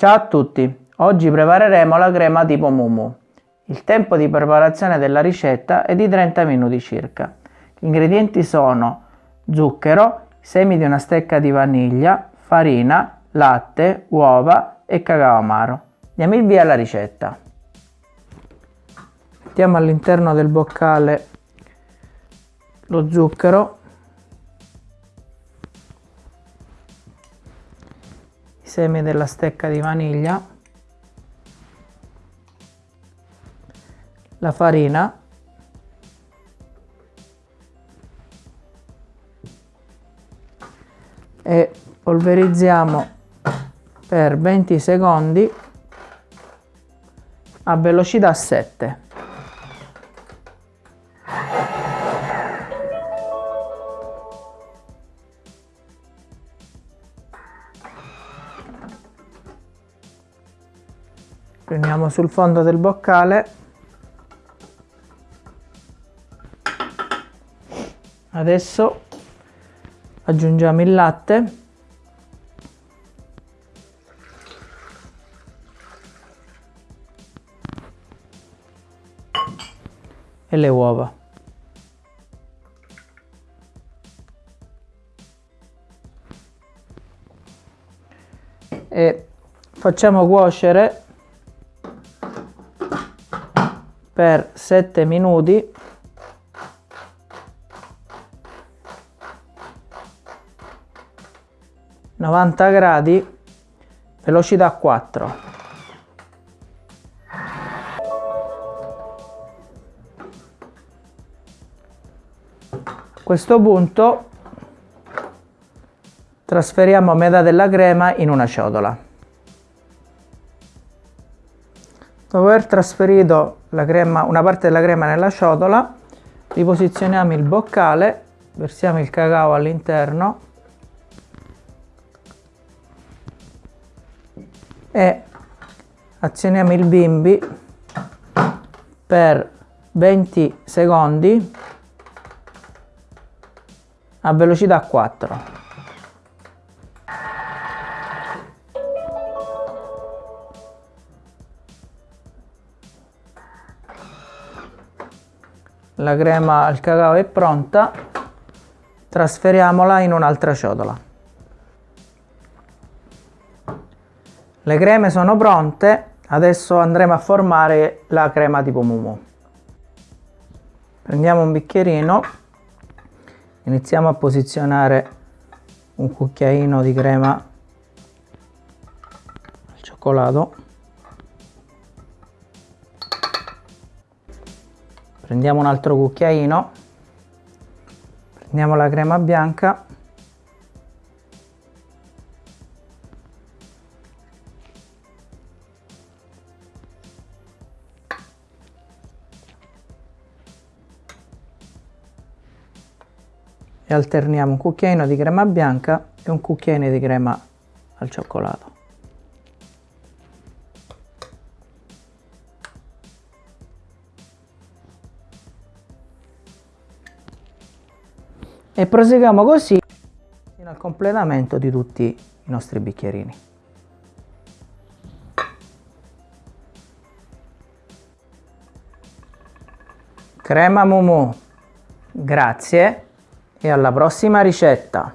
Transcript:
Ciao a tutti, oggi prepareremo la crema tipo Mumu. Il tempo di preparazione della ricetta è di 30 minuti circa. Gli ingredienti sono zucchero, semi di una stecca di vaniglia, farina, latte, uova e cacao amaro. Diamo il via alla ricetta. Mettiamo all'interno del boccale lo zucchero i semi della stecca di vaniglia, la farina, e polverizziamo per 20 secondi a velocità 7. Prendiamo sul fondo del boccale. Adesso aggiungiamo il latte. E le uova. E facciamo cuocere per 7 minuti. novanta gradi velocità 4 a questo punto trasferiamo metà della crema in una ciotola. Dopo aver trasferito crema, una parte della crema nella ciotola, riposizioniamo il boccale, versiamo il cacao all'interno e azioniamo il bimbi per 20 secondi a velocità 4. La crema al cacao è pronta. Trasferiamola in un'altra ciotola. Le creme sono pronte. Adesso andremo a formare la crema tipo mumu. Prendiamo un bicchierino. Iniziamo a posizionare un cucchiaino di crema al cioccolato prendiamo un altro cucchiaino. Prendiamo la crema bianca. E alterniamo un cucchiaino di crema bianca e un cucchiaino di crema al cioccolato e proseguiamo così fino al completamento di tutti i nostri bicchierini. Crema Mumu, grazie e alla prossima ricetta!